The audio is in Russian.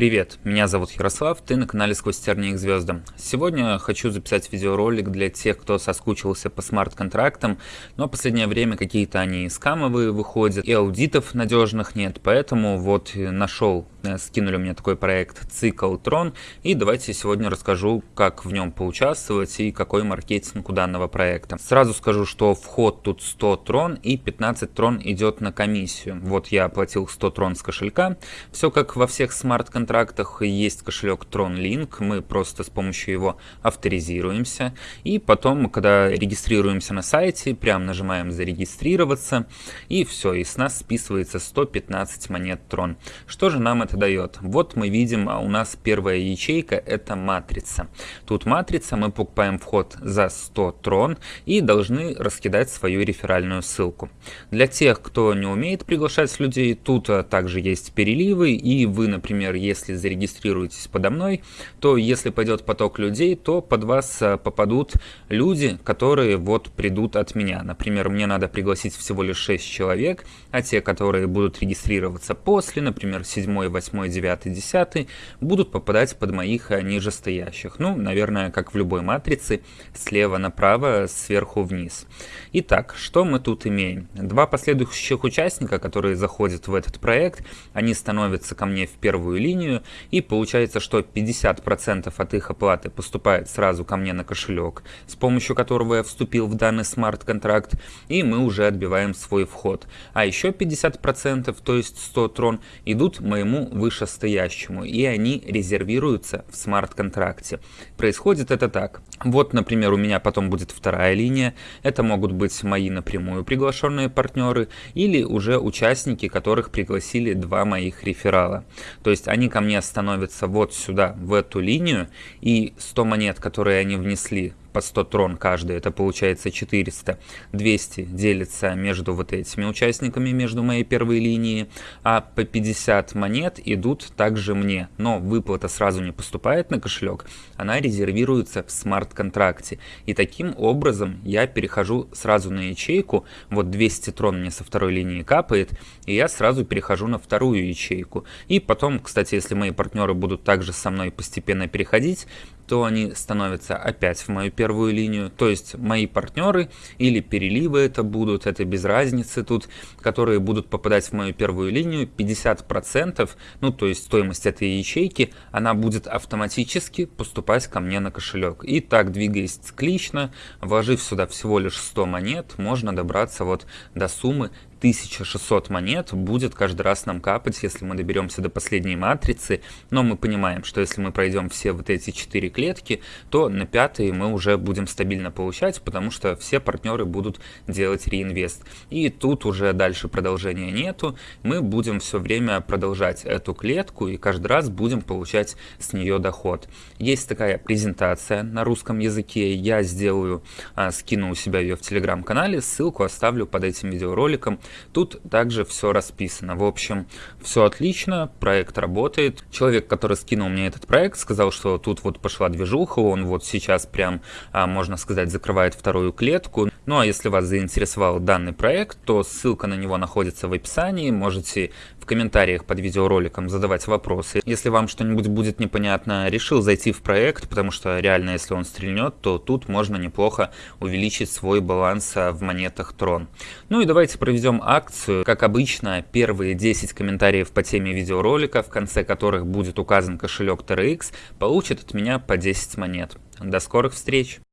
Привет, меня зовут Ярослав, ты на канале Сквозь тернии к звездам. Сегодня хочу записать видеоролик для тех, кто соскучился по смарт-контрактам, но в последнее время какие-то они скамовые выходят, и аудитов надежных нет, поэтому вот нашел, э, скинули мне такой проект Цикл Трон, и давайте сегодня расскажу, как в нем поучаствовать и какой маркетинг у данного проекта. Сразу скажу, что вход тут 100 трон и 15 трон идет на комиссию. Вот я оплатил 100 трон с кошелька, все как во всех смарт-контрактах контрактах есть кошелек TronLink, мы просто с помощью его авторизируемся, и потом, когда регистрируемся на сайте, прям нажимаем «Зарегистрироваться», и все, и с нас списывается 115 монет Tron. Что же нам это дает? Вот мы видим, а у нас первая ячейка – это матрица. Тут матрица, мы покупаем вход за 100 Tron и должны раскидать свою реферальную ссылку. Для тех, кто не умеет приглашать людей, тут а, также есть переливы, и вы, например, если зарегистрируетесь подо мной, то если пойдет поток людей, то под вас э, попадут люди, которые вот придут от меня. Например, мне надо пригласить всего лишь 6 человек, а те, которые будут регистрироваться после, например, 7, 8, 9, 10, будут попадать под моих э, нижестоящих. Ну, наверное, как в любой матрице, слева направо, сверху вниз. Итак, что мы тут имеем? Два последующих участника, которые заходят в этот проект, они становятся ко мне в первую линию, линию, и получается, что 50% от их оплаты поступает сразу ко мне на кошелек, с помощью которого я вступил в данный смарт-контракт, и мы уже отбиваем свой вход. А еще 50%, то есть 100 трон, идут моему вышестоящему, и они резервируются в смарт-контракте. Происходит это так. Вот, например, у меня потом будет вторая линия. Это могут быть мои напрямую приглашенные партнеры или уже участники, которых пригласили два моих реферала. То есть они ко мне становятся вот сюда, в эту линию, и 100 монет, которые они внесли по 100 трон каждый, это получается 400. 200 делится между вот этими участниками, между моей первой линией, а по 50 монет идут также мне. Но выплата сразу не поступает на кошелек, она резервируется в смарт-контракте. И таким образом я перехожу сразу на ячейку, вот 200 трон мне со второй линии капает, и я сразу перехожу на вторую ячейку. И потом, кстати, если мои партнеры будут также со мной постепенно переходить, то они становятся опять в мою первую линию. То есть мои партнеры или переливы это будут, это без разницы тут, которые будут попадать в мою первую линию. 50%, ну то есть стоимость этой ячейки, она будет автоматически поступать ко мне на кошелек. И так, двигаясь циклично, вложив сюда всего лишь 100 монет, можно добраться вот до суммы 1600 монет будет каждый раз нам капать, если мы доберемся до последней матрицы. Но мы понимаем, что если мы пройдем все вот эти 4 клетки, то на пятой мы уже будем стабильно получать, потому что все партнеры будут делать реинвест. И тут уже дальше продолжения нету. Мы будем все время продолжать эту клетку и каждый раз будем получать с нее доход. Есть такая презентация на русском языке. Я сделаю, а, скину у себя ее в телеграм-канале. Ссылку оставлю под этим видеороликом. Тут также все расписано. В общем, все отлично, проект работает. Человек, который скинул мне этот проект, сказал, что тут вот пошла движуха, он вот сейчас прям, а, можно сказать, закрывает вторую клетку. Ну а если вас заинтересовал данный проект, то ссылка на него находится в описании. Можете в комментариях под видеороликом задавать вопросы. Если вам что-нибудь будет непонятно, решил зайти в проект, потому что реально, если он стрельнет, то тут можно неплохо увеличить свой баланс а, в монетах Трон. Ну и давайте акцию. Как обычно, первые 10 комментариев по теме видеоролика, в конце которых будет указан кошелек TRX, получат от меня по 10 монет. До скорых встреч!